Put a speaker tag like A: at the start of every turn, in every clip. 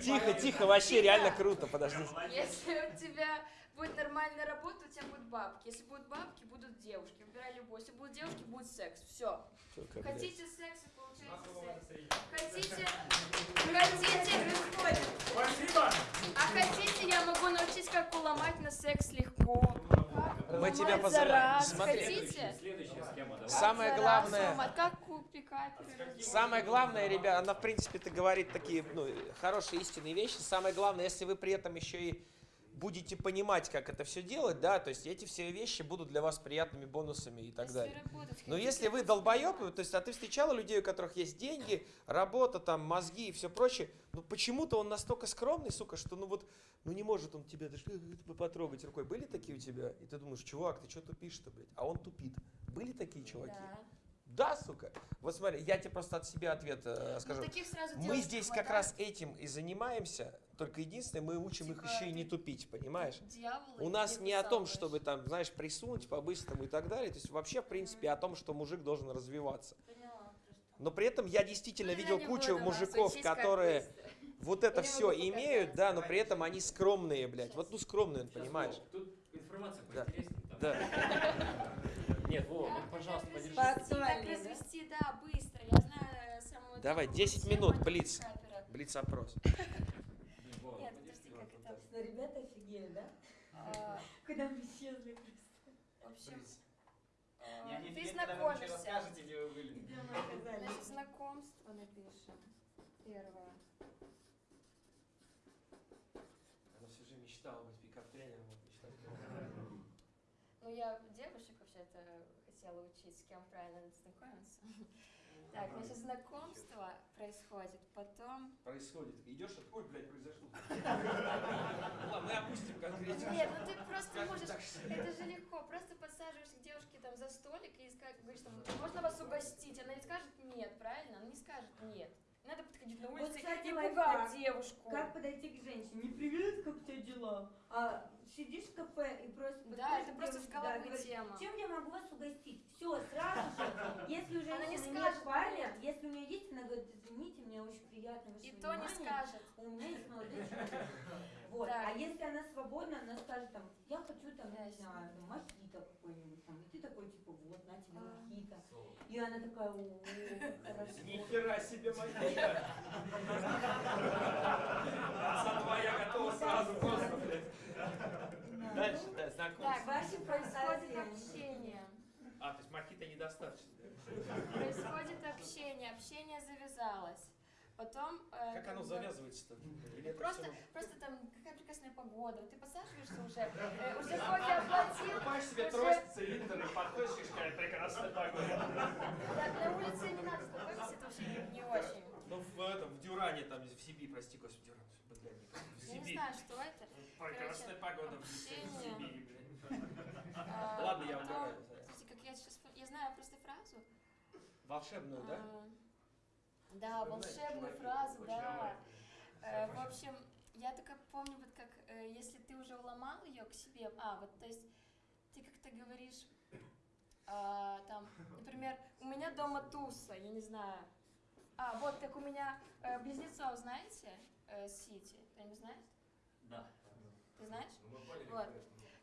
A: Тихо, тихо, вообще реально круто, подожди.
B: Если у тебя будет нормальная работа, у тебя будут бабки. Если будут бабки, будут девушки. Выбирай любой. Если будут девушки, будет секс. Все. Хотите секса, получайте секс. Хотите, хотите,
C: Спасибо!
B: а хотите, я могу научить, как уломать на секс легко.
A: Мы тебя
B: раз.
A: Смотри.
C: Следующая схема?
A: Самое главное,
B: каперы.
A: самое главное, ребят, она в принципе-то говорит такие ну, хорошие истинные вещи. Самое главное, если вы при этом еще и будете понимать, как это все делать, да, то есть эти все вещи будут для вас приятными бонусами и так
B: Если
A: далее.
B: работать
A: Но если вы долбоеб, то есть, а ты встречала людей, у которых есть деньги, работа, там, мозги и все прочее, ну почему-то он настолько скромный, сука, что ну вот, ну не может он тебя даже э, потрогать рукой. Были такие у тебя? И ты думаешь, чувак, ты что тупишь-то, блядь? А он тупит. Были такие чуваки?
B: Да.
A: Да, сука. Вот смотри, я тебе просто от себя ответ э,
B: Ну,
A: скажу.
B: таких сразу
A: Мы здесь как
B: хватает.
A: раз этим и занимаемся, только единственное, мы учим их
B: Типа
A: еще и не тупить, понимаешь?
B: Дьявола
A: У нас
B: не
A: не о том, чтобы там, знаешь, присунуть по-быстрому и так далее. То есть вообще, в принципе, о том, что мужик должен развиваться.
B: Поняла.
A: Но при этом я действительно
B: Ну, я
A: видел
B: не
A: кучу мужиков, которые вот это
B: Я
A: все имеют, да, но при этом они скромные, блядь. Вот ну скромные,
C: Сейчас,
A: понимаешь?
C: Вов, Тут информация
A: Да.
C: поинтереснее. там.
A: Да.
C: Нет, Вова, ну, пожалуйста, подержи.
D: да?
B: развести, да, быстро. Я знаю самого
A: Давай,
B: топовую
A: 10
B: тему
A: минут, блиц. Блиц-опрос.
C: Блин, Вова,
B: Нет,
C: подержи,
B: подожди,
C: вот
B: как
C: тут
B: это?
C: так.
D: Но ребята офигели, да?
B: А,
D: Когда мы исчезли просто.
B: В общем, а, ты
E: вообще
B: знакомишься.
E: расскажете, где вы были.
D: Где мы оказались?
B: Значит, знакомство напишем. Первое.
A: Она всю жизнь мечтала быть пикап-тренером.
B: Ну, я девушек вообще-то хотела учить, с кем правильно знакомиться. Так, значит, знакомство происходит, потом...
A: Происходит. Идешь, ой, блядь, произошло. Ладно, мы опустим конкретно.
B: Нет, ну ты просто можешь... Это же легко, просто подсаживаешься к девушке там за столик и скажешь, говоришь, там, можно вас угостить? Она не скажет нет, правильно? Она не скажет нет. Надо подходить на
D: Вот,
B: улице
D: кстати,
B: и
D: лайфхак.
B: пугать девушку.
D: Как подойти к женщине? Не привет, как у тебя дела? А сидишь в кафе и просто
B: Да, это просто с
D: да,
B: головы
D: говоришь,
B: тема.
D: Чем я могу вас угостить? Все, сразу же. Если у
B: Она не скажет
D: нет парня, если у нее есть, она говорит, извините, мне очень приятно ваше
B: И то не скажет.
D: У меня есть человек. Вот.
B: Так.
D: А если она свободна, она скажет там, я хочу там, не
B: Ясно.
D: знаю, там, мохито какой-нибудь там. И ты такой, типа, вот, на тебе
B: А.
D: мохито. И она такая, о, хорошо.
A: Нихера себе магия. Отца твоя готова сразу просто, блядь. Дальше, да, знакомство.
B: Так,
D: Ваши
B: происходит общение.
A: А, то есть мохито недостаточно.
B: Происходит общение, общение завязалось. Потом... э,
A: Как оно
B: бы,
A: завязывается-то?
B: Просто,
A: всё-
B: просто там какая прекрасная погода. Ты подсаживаешься уже, э, уже кофе оплатил.
A: Покупаешь себе
B: уже-
A: трость, цилиндр и подходишь, и какая прекрасная погода.
B: Да, на улице не надо знакомиться, это вообще не, не очень.
A: Ну, в этом, в Дюране, там, в Сибири, прости, господи, Дюран, в
B: Я не
A: Сибири.
B: знаю, что это.
A: Прекрасная погода в
B: общение.
A: Сибири, блядь.
B: А,
A: Ладно, я угораю.
B: Слушайте, как я сейчас... Я знаю просто фразу.
A: Волшебную, да?
B: Да, волшебную фразу, да. Э, В общем, я только помню, вот как, э, если ты уже уломал ее к себе, а, вот, то есть, ты как-то говоришь, а, там, например, у меня дома туса, я не знаю. А, вот, как у меня э, близнецов, знаете, э, Сити, кто-нибудь знает?
C: Да.
B: Ты знаешь? Вот.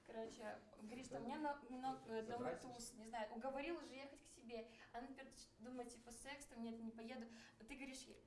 B: Короче, говоришь, что у меня на, дома
A: Забрать?
B: туз, не знаю, уговорил уже ехать себе. Она, например, думает, типа, секс, там, нет, не поеду. А ты говоришь ей,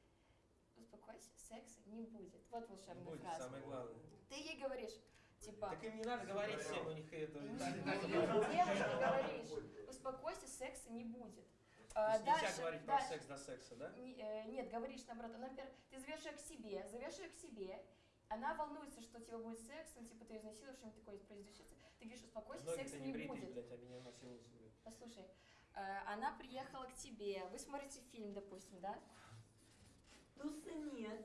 B: успокойся, секса не будет. Вот волшебная
A: Будет
B: фраза.
A: самое главное.
B: Ты ей говоришь, типа,
A: Так им не надо говорить всем, у них это...
B: «Не, девушке говоришь, успокойся, секса не будет.
A: То
B: А,
A: есть нельзя
B: дальше-
A: говорить про
B: дальше.
A: секс до секса, да?
B: Не- э, Нет, говоришь наоборот. Например, ты зовешь ее к себе, зовешь ее к себе, она волнуется, что у тебя будет секс, ну, типа, ты изнасилуешь, что-нибудь такое произойдет. Ты говоришь, успокойся,
A: Ноги-то
B: секса
A: не
B: не будет.
A: блядь, а меня насилуют.
B: Послушай, она приехала к тебе, вы смотрите фильм, допустим, да?
D: Туса нет.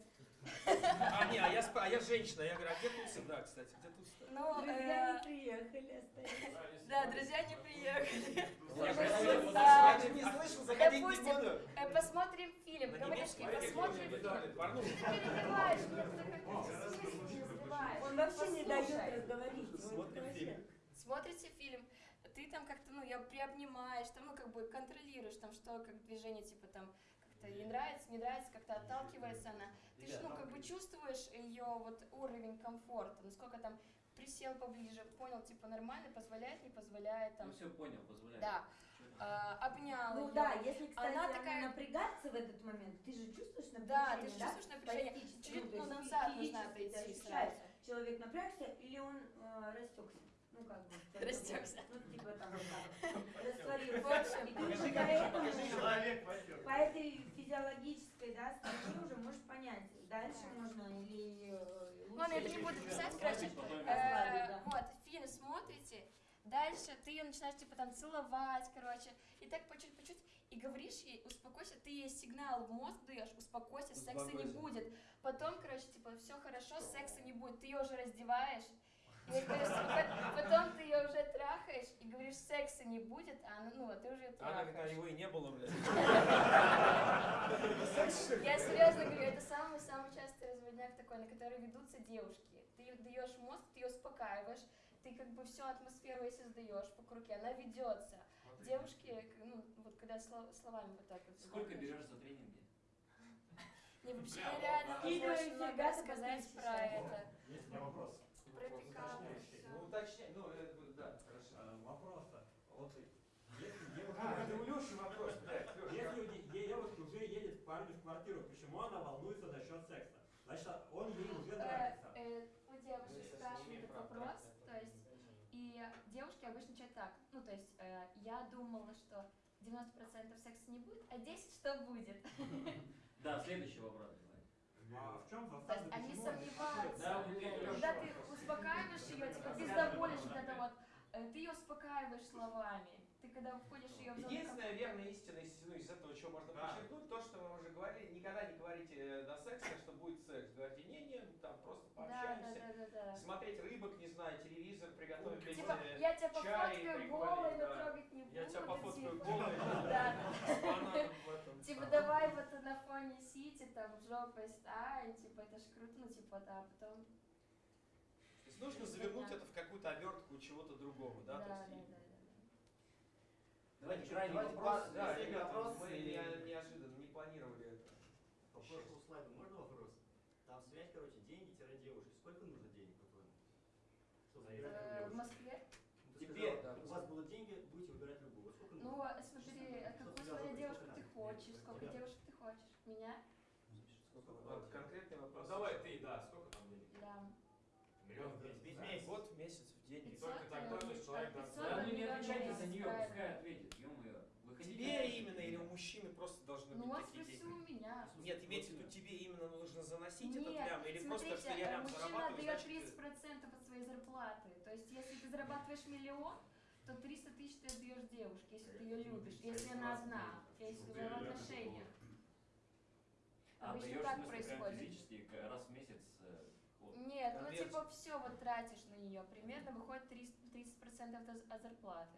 A: А, не, а я, сп- а я женщина, я говорю, а где тусы? Да, кстати, где тусы?
B: Ну,
D: Друзья
B: э,
D: не приехали, остались.
B: да, друзья не приехали.
A: Я же не слышал, заходить не буду.
B: э, посмотрим фильм, говоришь, посмотрим фильм.
D: Он вообще не дает разговорить.
B: Смотрите фильм, ты там как-то, ну, я приобнимаешь, там, ну, как бы контролируешь, там, что, как движение, типа, там, как это ей нравится, не нравится, как-то отталкивается она. Ты же, ну, как бы чувствуешь ее вот уровень комфорта, насколько там присел поближе, понял, типа, нормально, позволяет, не позволяет, там,
C: Ну все понял, позволяю.
B: да, а, обнял
D: Ну
B: её.
D: да, если, кстати,
B: Она
D: она,
B: такая-
D: напрягаться в этот момент, ты же чувствуешь напряжение,
B: Да, ты же чувствуешь напряжение.
D: То
B: ну, назад нужно отойти
D: человек напрягся или он э, растекся. Ну как бы.
B: Растёкся.
D: Ну типа там растворился.
B: В общем,
D: И ты уже по этой физиологической, да, стороне уже можешь понять, дальше можно или э, лучше.
B: Ладно, я это не буду писать, короче, э, вот, фильм смотрите, дальше ты ее начинаешь, типа, там, целовать, короче, и так по чуть-по чуть, и говоришь ей, успокойся, ты ей сигнал в мозг даешь, успокойся, секса не
A: Успокойся.
B: будет. Потом, короче, типа, все хорошо, секса не будет, ты ее уже раздеваешь, потом ты ее уже трахаешь, и говоришь, секса не будет, а она, ну, а ты уже ее
A: Она а
B: трахаешь.
A: его и не было, блядь.
B: Я серьезно говорю, это самый-самый частый разводняк такой, на который ведутся девушки. Ты даешь мозг, ты ее успокаиваешь, ты как бы всю атмосферу ей создаешь по руке, она ведется. Девушки, ну, вот когда сло- словами вот так вот.
C: Сколько берешь за тренинги?
B: Не, вообще реально можно рассказать
D: подписчики.
B: про это.
E: Есть у меня вопрос.
B: Всё.
A: Ну, уточняй, ну, это, да, хорошо.
E: Э, Вопрос-то. Вот если девушка...
A: А, это у Леши вопрос.
E: Если у де- де- девушки уже едет к парню в квартиру, почему она волнуется за счет секса? Значит, он ей уже
B: Э,
E: нравится.
B: э, У девушек спрашивают этот вопрос, то есть, и девушки обычно отвечают так, ну, то есть, э, я думала, что 90% секса не будет, а 10 что будет.
C: Да, следующий вопрос. давай.
E: А в чем
B: То есть
E: засада?
B: они сомневаются.
C: Да,
B: Когда ты успокаиваешь ее, типа пиздоболишь вот это вот, э, ты ее успокаиваешь словами. Ты когда входишь ее в зону
A: Единственная верная истина из, ну, из этого, чего можно
E: Да.
A: подчеркнуть, то, что мы уже говорили, никогда не говорите э, до секса, что будет секс. Говорите, не-не, там просто
B: Да, да,
A: пообщаемся.
B: да, да, да.
A: Смотреть рыбок, не знаю, телевизор, приготовить
B: Типа, я тебя пофоткаю голой, но
A: да.
B: трогать не буду.
A: Я тебя пофоткаю
B: типа.
A: голой,
B: Да. Типа, давай вот на фоне сити, там, жопой стань, типа, это ж круто, ну, типа, да, а потом...
A: Нужно завернуть это в какую-то обертку чего-то другого, да?
B: Да,
A: то
B: да,
A: есть,
B: да.
C: Давайте
A: Давайте
C: крайний
A: давайте
C: вопрос.
A: по- Да, ребята,
C: вопрос,
A: мы не- неожиданно не планировали это.
F: По прошлому слайду можно вопрос? Там связь, короче, деньги-девушки. Сколько нужно денег, по-твоему?
B: Э, В? Москве?
A: Теперь, да,
F: у вас будут деньги, будете выбирать любую. Сколько
B: Ну,
F: нужно?
B: смотри,
F: Что
B: какую смотри
F: зовут?
B: девушку ты хочешь, сколько девушек ты хочешь. Меня?
A: Конкретный вопрос.
E: Ну давай
A: Нет, имеется в виду, тебе именно нужно заносить этот
B: Нет,
A: лям, или просто,
B: смотрите,
A: что я
B: э,
A: лям
B: мужчина
A: зарабатываю,
B: дает
A: значит,
B: 30% от своей зарплаты. То есть, если ты зарабатываешь миллион, то 300 тысяч ты отдаешь девушке, если ты ее любишь, если она одна, если вы в отношениях.
C: А,
B: Обычно
C: даешь,
B: так происходит.
C: физически, к- раз в месяц. э, вот.
B: Нет, ну
A: Конверсия.
B: типа все вот тратишь на нее, примерно выходит 30%, 30% от, от зарплаты.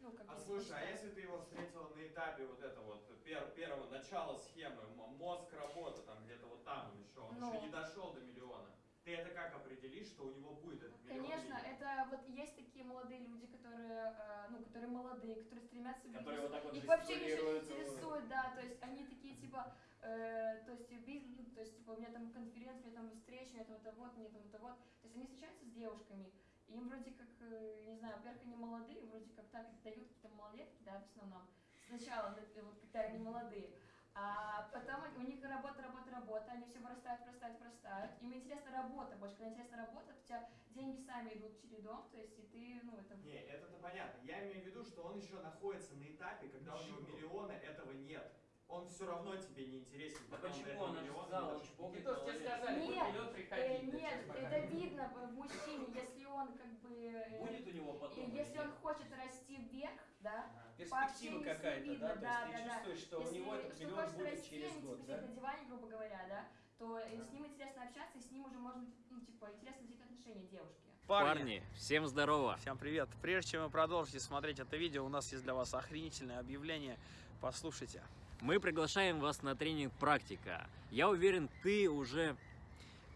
B: Ну, как
G: А слушай, а если ты его встретила на этапе вот это вот пер- первого начала схемы, мозг работа там где-то вот там еще, он
B: Ну.
G: еще не дошел до миллиона, ты это как определишь, что у него будет этот миллион?
B: Конечно,
G: нет?
B: это вот есть такие молодые люди, которые, э, ну, которые молодые, которые стремятся в
C: Которые
B: бизнес.
C: вот так вот
B: Их вообще ничего не интересует, да, то есть они такие типа, э, то есть бизнес, ну, то есть типа у меня там конференция, у меня там встреча, у меня там это вот, у меня там это вот. То есть они встречаются с девушками, им вроде как, э, не знаю, во-первых, они молодые, вроде как так дают какие-то малолетки, да, в основном. Сначала, вот когда они молодые. А потом у них работа, работа, работа, они все вырастают, вырастают, вырастают. Им интересна работа больше. Когда интересна работа, то у тебя деньги сами идут чередом, то есть и ты, ну, это...
G: Не, это-то понятно. Я имею в виду, что он еще находится на этапе, когда у него миллиона этого нет. Он все равно тебе не интересен.
C: Да
G: он
C: почему? он чпокает
A: Никто ж тебе
C: головой.
A: сказали,
B: Нет,
A: будет миллион
B: Э, нет, это видно в мужчине, если он как бы... э,
C: Будет у него потом.
B: если он хочет расти вверх, да,
A: Перспектива какая-то,
B: видно,
A: да? То
B: да,
A: есть ты
B: да, да.
A: чувствуешь, что у
B: если
A: него этот
B: что
A: миллион
B: хочешь
A: будет
B: расти,
A: через год,
B: типа
A: да?
B: на диване, грубо говоря, да, то э, с ним интересно общаться, и с ним уже можно, ну, типа, интересно завести отношения девушки.
H: Парни, всем здорово!
I: Всем привет! Прежде чем вы продолжите смотреть это видео, у нас есть для вас охренительное объявление. Послушайте.
H: Мы приглашаем вас на тренинг «Практика». Я уверен, ты уже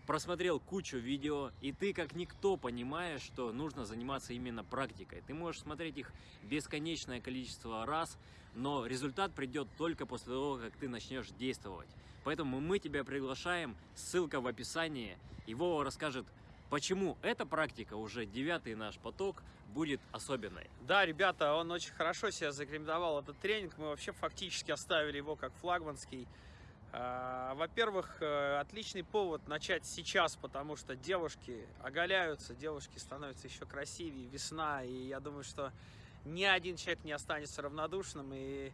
H: просмотрел кучу видео, и ты как никто понимаешь, что нужно заниматься именно практикой. Ты можешь смотреть их бесконечное количество раз, но результат придет только после того, как ты начнешь действовать. Поэтому мы тебя приглашаем, ссылка в описании, Вова расскажет, почему эта практика, уже девятый наш поток, будет особенной.
I: Да, ребята, он очень хорошо себя зарекомендовал, этот тренинг. Мы вообще фактически оставили его как флагманский. А, Во-первых, э, отличный повод начать сейчас, потому что девушки оголяются, девушки становятся еще красивее, весна, и я думаю, что ни один человек не останется равнодушным, и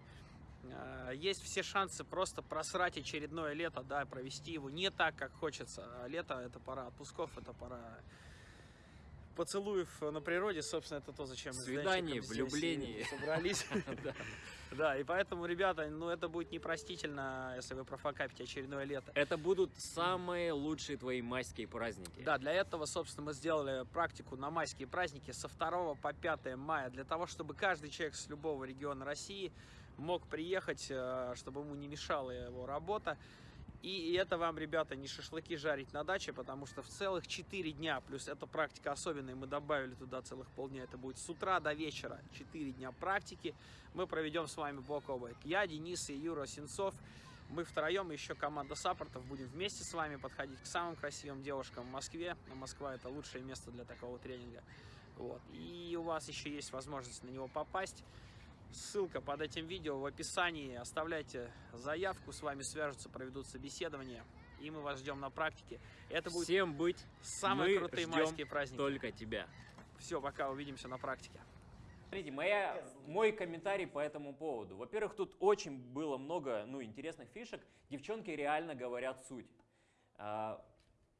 I: есть все шансы просто просрать очередное лето, да, провести его не так, как хочется. А Лето — это пора отпусков, это пора поцелуев на природе, собственно, это то, зачем мы с
H: Свиданий,
I: Денчиком здесь
H: влюблений.
I: и собрались.
H: Да.
I: Да, и поэтому, ребята, ну это будет непростительно, если вы профокапите очередное лето.
H: Это будут самые лучшие твои майские праздники.
I: Да, для этого, собственно, мы сделали практику на майские праздники со 2 по 5 мая, для того, чтобы каждый человек с любого региона России мог приехать, э, чтобы ему не мешала его работа. И это вам, ребята, не шашлыки жарить на даче, потому что в целых 4 дня, плюс эта практика особенная, мы добавили туда целых полдня, это будет с утра до вечера, 4 дня практики, мы проведем с вами бок о бок. Я, Денис и Юра Сенцов, мы втроем, еще команда саппортов, будем вместе с вами подходить к самым красивым девушкам в Москве. Москва это лучшее место для такого тренинга. Вот. И у вас еще есть возможность на него попасть. Ссылка под этим видео в описании. Оставляйте заявку, с вами свяжутся, проведут собеседование. И мы вас ждем на практике. Это будет
H: Всем быть,
I: самые
H: мы
I: крутые майские праздники.
H: только тебя.
I: Все, пока увидимся на практике.
H: Смотрите, моя, мой комментарий по этому поводу. Во-первых, тут очень было много ну, интересных фишек. Девчонки реально говорят суть. А,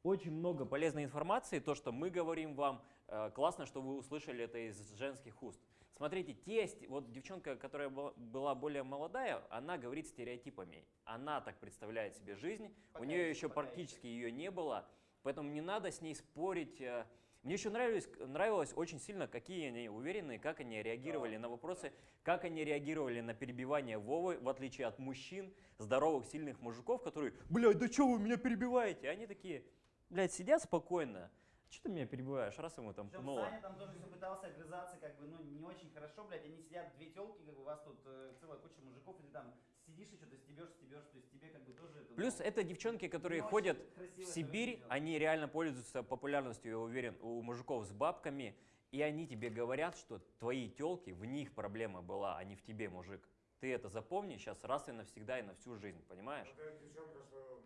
H: Очень много полезной информации, то, что мы говорим вам. Э, Классно, что вы услышали это из женских уст. Смотрите, те, сте- вот девчонка, которая была- более молодая, она говорит стереотипами. Она так представляет себе жизнь, у нее еще практически ее не было, поэтому не надо с ней спорить. э. Мне еще нравилось, нравилось очень сильно, какие они уверенные, как они реагировали на вопросы, как они реагировали на перебивание Вовы, в отличие от мужчин, здоровых, сильных мужиков, которые, блядь, да что вы меня перебиваете? Они такие, блядь, сидят спокойно. Что ты меня перебиваешь, раз ему там
F: Причем
H: пнуло?
F: Саня там тоже все пытался огрызаться, как бы, ну, не очень хорошо, блядь, они сидят, две телки, как бы, у вас тут э, целая куча мужиков, и ты там сидишь и что-то стебешь, стебешь, то есть тебе как бы тоже это,
H: Плюс
F: ну,
H: это девчонки, которые ходят в Сибирь, они реально пользуются популярностью, я уверен, у мужиков с бабками, и они тебе говорят, что твои телки, в них проблема была, а не в тебе, мужик. Ты это запомни сейчас раз и навсегда и на всю жизнь, понимаешь?
J: Какая девчонка, что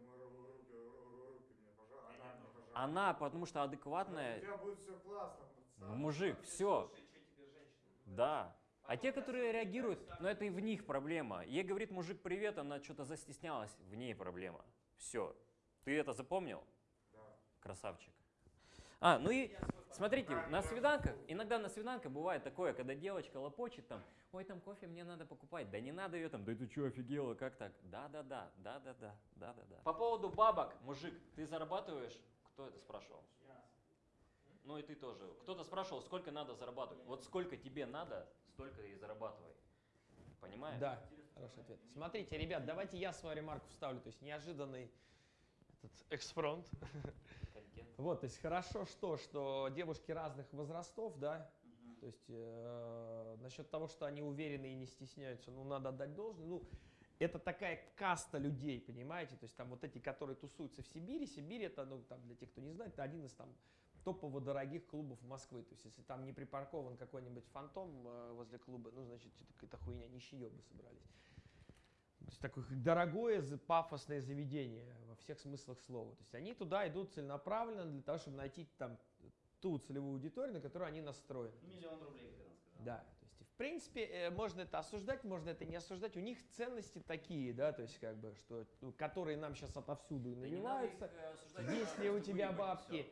H: она потому что
J: У
H: адекватная,
J: тебя будет все классно. пацан.
H: мужик, все. Да. А те, которые реагируют, ну это и в них проблема. Ей говорит мужик привет, она что-то застеснялась, в ней проблема. Все. Ты это запомнил?
J: Да.
H: Красавчик. А, ну и смотрите, на свиданках, иногда на свиданках бывает такое, когда девочка лопочет там, ой, там кофе мне надо покупать, да не надо ее там, да ты что, офигела, как так? Да-да-да, да-да-да, да-да-да. По поводу бабок, мужик, ты зарабатываешь? Кто это спрашивал? Ну и ты тоже. Кто-то спрашивал, сколько надо зарабатывать. Вот сколько тебе надо, столько и зарабатывай. Понимаешь?
A: Да, хороший ответ. Смотрите, ребят, давайте я свою ремарку вставлю, то есть неожиданный этот экспромт. Вот, то есть хорошо что, что девушки разных возрастов, да, то есть э, насчет того, что они уверены и не стесняются, ну, надо отдать должное, ну, это такая каста людей, понимаете, то есть там вот эти, которые тусуются в Сибири, Сибирь это, ну, там, для тех, кто не знает, это один из там топово дорогих клубов Москвы, то есть если там не припаркован какой-нибудь фантом э, возле клуба, ну, значит, какая-то хуйня, нищеёбы собрались. То есть такое дорогое, пафосное заведение во всех смыслах слова. То есть они туда идут целенаправленно для того, чтобы найти там ту целевую аудиторию, на которую они настроены.
F: Миллион рублей, как она сказала.
A: Да, в принципе э, можно это осуждать, можно это не осуждать. У них ценности такие, да, то есть как бы, что, ну, которые нам сейчас отовсюду
H: Да
A: навиваются.
H: э,
A: Есть ли у тебя бабки?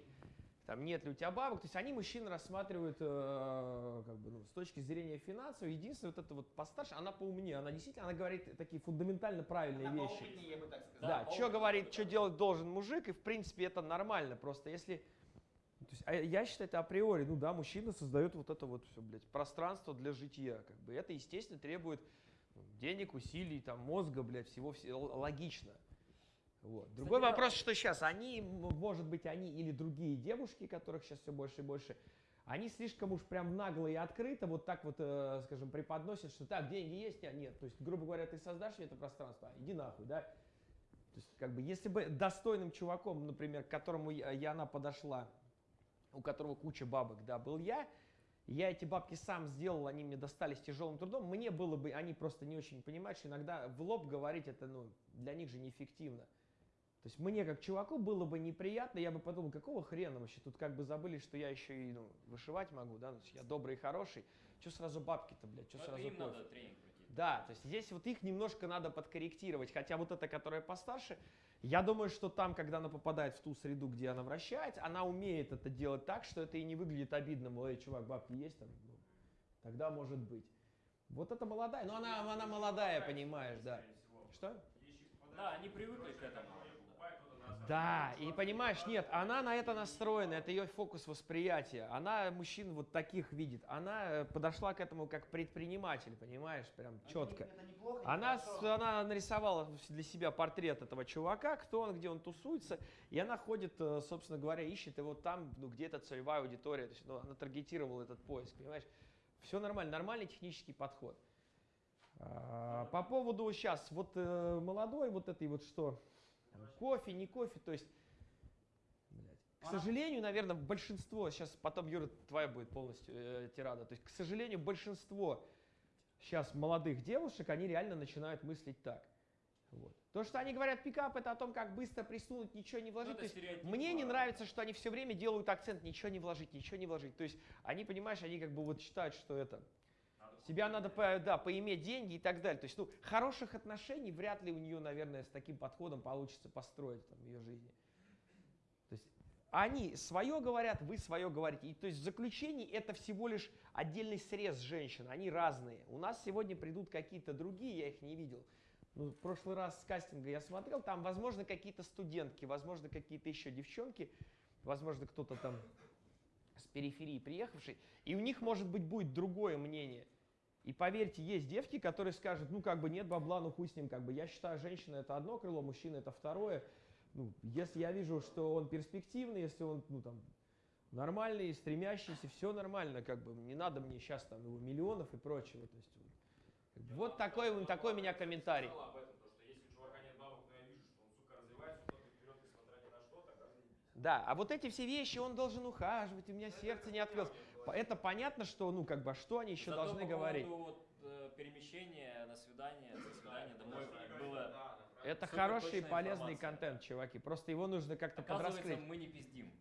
A: Там нет ли у тебя бабок? То есть они мужчин рассматривают э, как бы, ну, с точки зрения финансов. Единственное, вот это вот постарше, она поумнее, она действительно, она говорит такие фундаментально правильные
F: Она
A: вещи.
F: поумнее, я бы так сказал.
A: Да, что
F: поумнее.
A: говорит, что делать должен мужик, и в принципе это нормально. Просто если. Есть, а я считаю, это априори, ну да, мужчина создает вот это вот все, блядь, пространство для жития. Как бы это, естественно, требует ну, денег, усилий, там, мозга, блядь, всего, все, логично. Вот. Другой вопрос, что сейчас они, может быть, они или другие девушки, которых сейчас все больше и больше, они слишком уж прям нагло и открыто вот так вот, э, скажем, преподносят, что так, деньги есть, а нет. То есть, грубо говоря, ты создашь мне это пространство, а иди нахуй, да. То есть, как бы, если бы достойным чуваком, например, к которому я, она подошла, у которого куча бабок, да, был я, я эти бабки сам сделал, они мне достались тяжелым трудом, мне было бы, они просто не очень понимают, что иногда в лоб говорить это, ну, для них же неэффективно. То есть мне как чуваку было бы неприятно, я бы подумал, какого хрена вообще, тут как бы забыли, что я еще и ну, вышивать могу, да, ну, то есть я добрый и хороший, что сразу бабки-то, блядь, что
H: Ну, это
A: сразу
H: им
A: кофе?
H: надо тренинг пройти.
A: Да, то есть здесь вот их немножко надо подкорректировать. Хотя вот эта, которая постарше, я думаю, что там, когда она попадает в ту среду, где она вращается, она умеет это делать так, что это и не выглядит обидным. Ой, чувак, бабки есть там? Ну, тогда может быть. Вот это молодая, но она, она молодая, понимаешь, да. Что?
H: Да, они привыкли к этому.
A: Да, и понимаешь, нет, она на это настроена, это ее фокус восприятия. Она мужчин вот таких видит. Она э, подошла к этому как предприниматель, понимаешь, прям четко.
F: Неплохо, не
A: Она, она нарисовала для себя портрет этого чувака, кто он, где он тусуется, и она ходит, э, собственно говоря, ищет его там, ну, где-то целевая аудитория, то есть ну, она таргетировала этот поиск, понимаешь? Все нормально, нормальный технический подход. А, По поводу сейчас, вот э, молодой, вот этой вот что, там, кофе, не кофе, то есть, блядь, к сожалению, наверное, большинство, сейчас потом, Юра, твоя будет полностью э, тирада, то есть, к сожалению, большинство сейчас молодых девушек, они реально начинают мыслить так. Вот. То, что они говорят, пикап, это о том, как быстро присунуть, ничего не вложить.
H: это
A: То есть мне не нравится, что они все время делают акцент, ничего не вложить, ничего не вложить. То есть они, понимаешь, они как бы вот считают, что это себя надо, да, поиметь деньги и так далее. То есть, ну, хороших отношений вряд ли у нее, наверное, с таким подходом получится построить там, в ее жизни. То есть они свое говорят, вы свое говорите. И, то есть в заключении это всего лишь отдельный срез женщин, они разные. У нас сегодня придут какие-то другие, я их не видел. Ну, в прошлый раз с кастинга я смотрел, там, возможно, какие-то студентки, возможно, какие-то еще девчонки, возможно, кто-то там с периферии приехавший, и у них, может быть, будет другое мнение. И поверьте, есть девки, которые скажут, ну, как бы нет бабла, ну, хуй с ним, как бы, я считаю, женщина это одно крыло, мужчина это второе. Ну, если я вижу, что он перспективный, если он, ну, там, нормальный, стремящийся, все нормально, как бы, не надо мне сейчас там его миллионов и прочего, то есть, вот, как бы, вот такой, вот такой меня комментарий.
J: он.
A: Да, а вот эти все вещи, он должен ухаживать, у меня сердце не открылось. Это понятно, что, ну, как бы, а что они еще
H: Зато
A: должны
H: по
A: говорить?
H: поводу вот, э, перемещения на свидание, со свидания домой было...
A: Это хороший и полезный
H: информация.
A: контент, чуваки. Просто его нужно как-то подраскрыть.
H: мы не пиздим.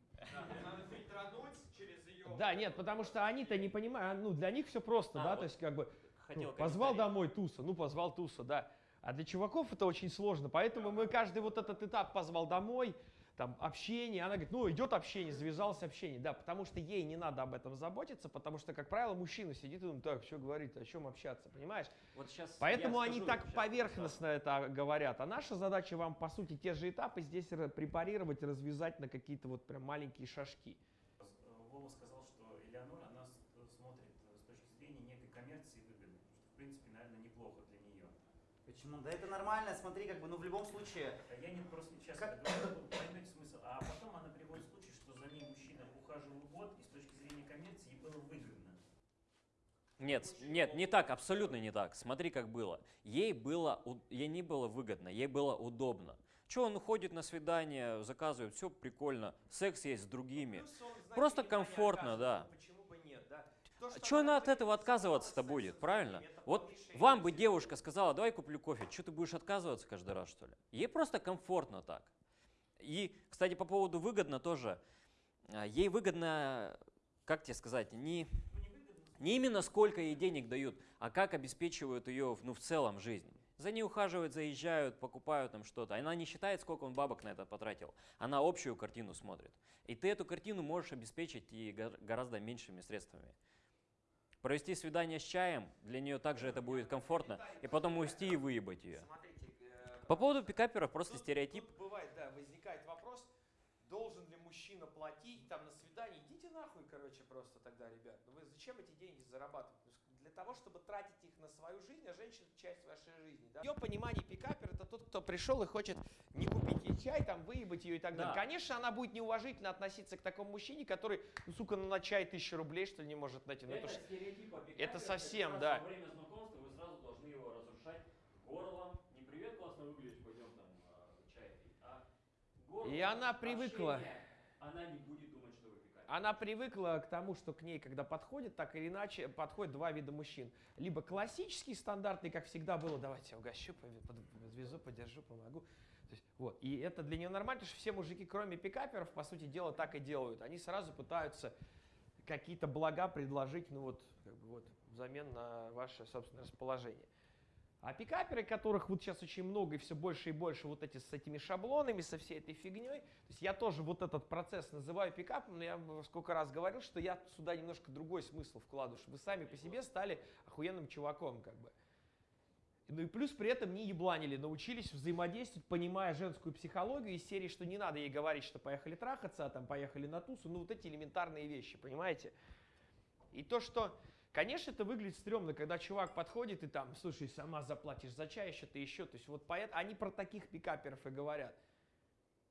G: Надо фильтрануть через ее...
A: Да, нет, потому что они-то не понимают, ну, для них все просто,
H: А,
A: да,
H: вот
A: то есть, как бы, ну, позвал домой туса, ну, позвал туса, да. А для чуваков это очень сложно, поэтому мы каждый вот этот этап позвал домой, там, общение, она говорит, ну, идет общение, завязалось общение, да, потому что ей не надо об этом заботиться, потому что, как правило, мужчина сидит и думает, так, что говорить, о чем общаться, понимаешь?
H: Вот сейчас
A: Поэтому они
H: скажу
A: так
H: сейчас,
A: поверхностно это говорят. А наша задача вам, по сути, те же этапы здесь препарировать, развязать на какие-то вот прям маленькие шажки.
K: Вова сказал, что Элеонора, она с- смотрит э, с точки зрения некой коммерции выгоды, что, в принципе, наверное, неплохо для нее.
F: Почему? Да это нормально, смотри, как бы, ну в любом случае.
K: А Я не просто сейчас
F: Как-
K: говорю, поймете смысл. А потом она приводит случай, что за ней мужчина ухаживал год, и с точки зрения коммерции ей было выгодно.
H: Нет, нет, не так, абсолютно не так. Смотри, как было. Ей было, у- ей не было выгодно, ей было удобно. Че он ходит на свидание, заказывает, все прикольно, секс есть с другими.
A: Знаете,
H: Просто комфортно, да.
A: оказывает, Почему бы нет, да? То, что
H: она от этого отказываться-то будет, правильно? Вот вам бы девушка сказала, давай куплю кофе, что ты будешь отказываться каждый раз, что ли? Ей просто комфортно так. И, кстати, по поводу выгодно тоже. а, Ей выгодно, как тебе сказать, не, не именно сколько ей денег дают, а как обеспечивают ее ну, в целом жизнь. За ней ухаживают, заезжают, покупают там что-то. Она не считает, сколько он бабок на это потратил. Она общую картину смотрит. И ты эту картину можешь обеспечить и гор- гораздо меньшими средствами. Провести свидание с чаем, для нее также это будет комфортно, и потом уйти и выебать ее.
A: Э,
H: По поводу пикаперов просто
A: тут-
H: стереотип.
A: тут бывает, да, возникает вопрос, должен ли мужчина платить там на свидание. Идите нахуй, короче, просто тогда, ребят. Ну вы зачем эти деньги зарабатывать? Того, чтобы тратить их на свою жизнь, а женщина это часть вашей жизни. Да? Ее понимании пикапер это тот, кто пришел и хочет не купить ей чай, там, выебать ее и так далее.
H: Да.
A: Конечно, она будет неуважительно относиться к такому мужчине, который, ну, сука, ну, на чай тысячу рублей, что ли, не может найти. Ну, это ж-
C: стереотип о пикапе,
A: это совсем, да.
C: Во время знакомства вы сразу должны его разрушать горлом. Не привет, классно выглядишь, пойдем там э, чай пить, а горлом.
A: И она привыкла.
C: Она не будет думать, что вы пикапе.
A: Она привыкла к тому, что к ней, когда подходит, так или иначе, подходят два вида мужчин. Либо классический, стандартный, как всегда было, давайте я угощу, подвезу, подержу, помогу. То есть, вот. И это для нее нормально, потому что все мужики, кроме пикаперов, по сути дела, так и делают. Они сразу пытаются какие-то блага предложить, ну вот, как бы вот, взамен на ваше собственное расположение. А пикаперы, которых вот сейчас очень много и все больше и больше вот эти с этими шаблонами, со всей этой фигней, то есть я тоже вот этот процесс называю пикапом, но я сколько раз говорил, что я сюда немножко другой смысл вкладываю, что вы сами по себе стали охуенным чуваком, как бы. Ну и плюс при этом не ебланили, научились взаимодействовать, понимая женскую психологию из серии, что не надо ей говорить, что поехали трахаться, а там поехали на тусу, ну вот эти элементарные вещи, понимаете? И то, что, конечно, это выглядит стрёмно, когда чувак подходит и там, слушай, сама заплатишь за чай, еще ты еще, то есть вот поэт, они про таких пикаперов и говорят.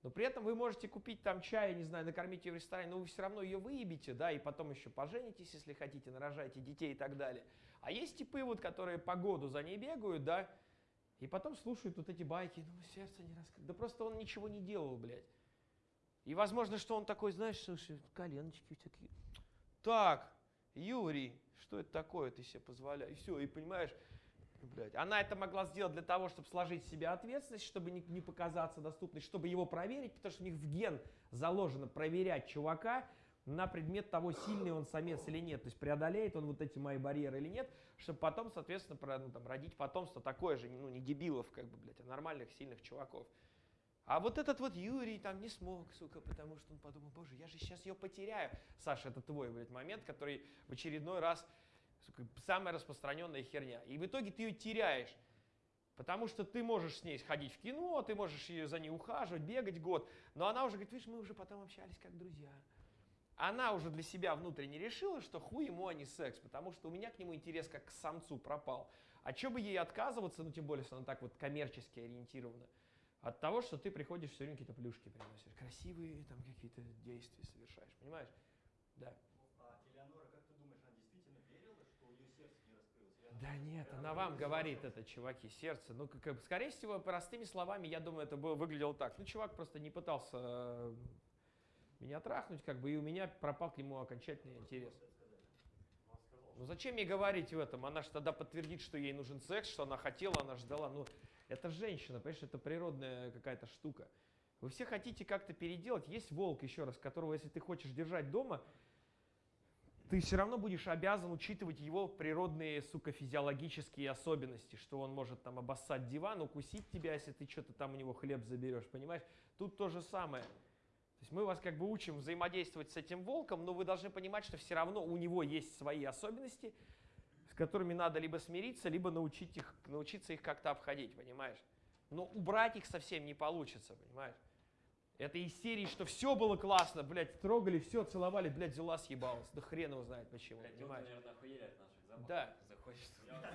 A: Но при этом вы можете купить там чай, не знаю, накормить ее в ресторане, но вы все равно ее выебите, да, и потом еще поженитесь, если хотите, нарожаете детей и так далее. А есть типы, вот, которые по году за ней бегают, да, и потом слушают вот эти байки, ну, сердце не раскрыто. Да просто он ничего не делал, блядь. И возможно, что он такой, знаешь, слушай, коленочки такие. Так, Юрий, что это такое ты себе позволяешь? И все, и понимаешь, блядь, она это могла сделать для того, чтобы сложить в себе ответственность, чтобы не, не показаться доступной, чтобы его проверить, потому что у них в ген заложено проверять чувака на предмет того, сильный он самец или нет, то есть преодолеет он вот эти мои барьеры или нет, чтобы потом, соответственно, про- ну, там, родить потомство такое же, ну, не дебилов, как бы, блядь, а нормальных, сильных чуваков. А вот этот вот Юрий там не смог, сука, потому что он подумал, боже, я же сейчас ее потеряю. Саша, это твой, блядь, момент, который в очередной раз, сука, самая распространенная херня. И в итоге ты ее теряешь. Потому что ты можешь с ней сходить в кино, ты можешь ее за ней ухаживать, бегать год, но она уже говорит, видишь, мы уже потом общались как друзья. Она уже для себя внутренне решила, что хуй ему, а не секс, потому что у меня к нему интерес как к самцу пропал. А что бы ей отказываться, ну тем более, если она так вот коммерчески ориентирована, от того, что ты приходишь все время какие-то плюшки приносишь, красивые там какие-то действия совершаешь, понимаешь? Да.
G: А Элеонора, как ты думаешь, она действительно верила, что у нее сердце не раскрылось? Или она
A: Да нет,
G: прям
A: она вам говорит это, чуваки, сердце. Ну, как, скорее всего, простыми словами, я думаю, это было, выглядело так. Ну, чувак просто не пытался э, меня трахнуть, как бы, и у меня пропал к нему окончательный интерес. Ну, зачем ей говорить в этом? Она же тогда подтвердит, что ей нужен секс, что она хотела, она ждала. Ну, это женщина, понимаешь, это природная какая-то штука. Вы все хотите как-то переделать. Есть волк, еще раз, которого, если ты хочешь держать дома, ты все равно будешь обязан учитывать его природные, сука, физиологические особенности, что он может там обоссать диван, укусить тебя, если ты что-то там у него хлеб заберешь, понимаешь? Тут то же самое. То есть мы вас как бы учим взаимодействовать с этим волком, но вы должны понимать, что все равно у него есть свои особенности, с которыми надо либо смириться, либо научить их, научиться их как-то обходить, понимаешь? Но убрать их совсем не получится, понимаешь? Это из серии, что все было классно, блядь, трогали, все, целовали, блядь, взяла съебалась. Да хрен его знает почему,
C: Блядь,
A: понимаешь?
C: наверное, охуели от наших запахов.
A: Да.
C: Заходишь
J: Я вот-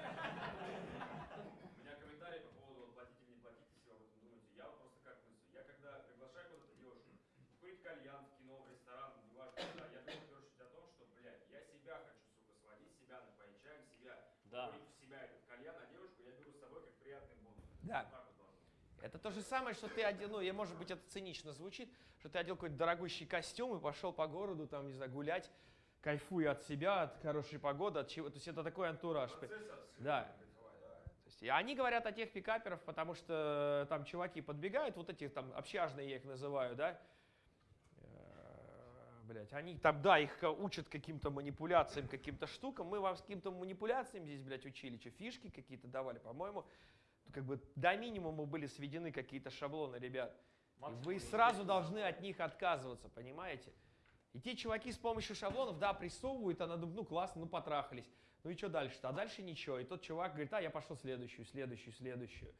J: У меня комментарий по поводу вот, платить или не платить, если вы об этом думаете. Я вот просто как мыслю. Я когда приглашаю куда-то девушку, курить кальян в кино, в ресторан, неважно куда, я думаю в первую очередь о том, что, блядь, я себя хочу, сука, сводить, себя напоить чаем, себя
H: Да.
J: курить в себя этот кальян, а девушку я беру с собой как приятный бонус.
A: Да.
J: Вот так вот должно быть.
A: Это то же самое, что ты одел, ну, я, может быть, это цинично звучит, что ты одел какой-то дорогущий костюм и пошел по городу, там, не знаю, гулять, кайфуя от себя, от хорошей погоды, от чего. То есть это такой антураж. Да. То есть, и они говорят о тех пикаперов, потому что там чуваки подбегают, вот эти там общажные я их называю, да, Блять, они там, да, их учат каким-то манипуляциям, каким-то штукам. Мы вам с каким-то манипуляциям здесь, блядь, учили, что фишки какие-то давали, по-моему. Как бы до минимума были сведены какие-то шаблоны, ребят. И вы сразу должны от них отказываться, понимаете? И те чуваки с помощью шаблонов, да, прессовывают, она думает, ну классно, ну потрахались. Ну и что дальше-то? А дальше ничего. И тот чувак говорит, а я пошел следующую, следующую, следующую.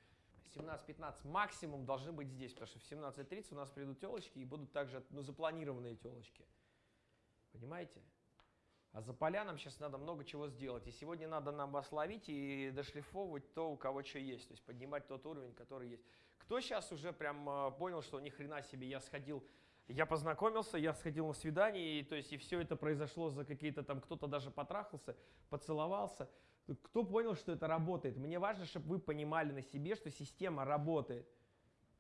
A: 17-15 максимум должны быть здесь, потому что в 17.30 у нас придут телочки и будут также ну, запланированные телочки. Понимаете? А за полянам сейчас надо много чего сделать. И сегодня надо нам вас ловить и дошлифовывать то, у кого что есть. То есть поднимать тот уровень, который есть. Кто сейчас уже прям э, понял, что ни хрена себе, я сходил, я познакомился, я сходил на свидание, и, то есть и все это произошло за какие-то там, кто-то даже потрахался, поцеловался. Кто понял, что это работает? Мне важно, чтобы вы понимали на себе, что система работает.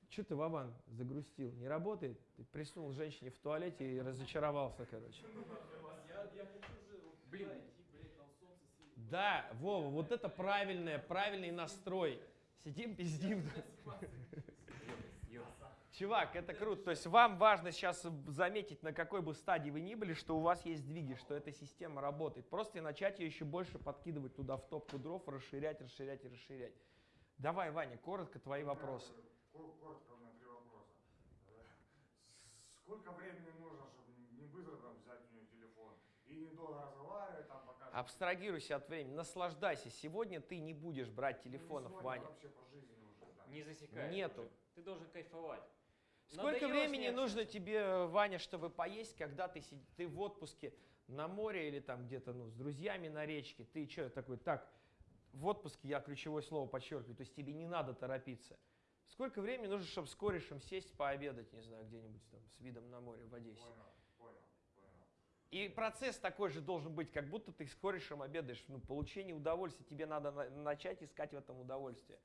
A: Че ты, Вован, загрустил? Не работает? Ты приснул женщине в туалете и разочаровался, короче.
H: Блин,
A: Да, Вова, вот это правильное, правильный настрой. Сидим, пиздим. Чувак, это круто. То есть вам важно сейчас заметить, на какой бы стадии вы ни были, что у вас есть сдвиги, что эта система работает. Просто и начать ее еще больше подкидывать туда в топку дров, расширять, расширять и расширять. Давай, Ваня, коротко твои вопросы.
L: Кор- Коротко у меня три вопроса. Сколько времени нужно, чтобы не быстро там взять у нее телефон и там пока...
A: Абстрагируйся от времени, наслаждайся. Сегодня ты не будешь брать
L: Ну,
A: телефонов,
L: сегодня
A: Ваня.
L: вообще по жизни уже, да.
H: не засекай.
A: Нету.
H: Ты должен кайфовать.
A: Сколько
H: Надоело
A: времени нужно тебе, Ваня, чтобы поесть, когда ты, сидишь, ты в отпуске на море или там где-то ну, с друзьями на речке? Ты что такой, так, в отпуске я ключевое слово подчеркиваю, то есть тебе не надо торопиться. Сколько времени нужно, чтобы с корешем сесть пообедать, не знаю, где-нибудь там с видом на море в Одессе?
L: Понял.
A: И процесс такой же должен быть, как будто ты с корешем обедаешь. Ну, получение удовольствия, тебе надо на- начать искать в этом удовольствие.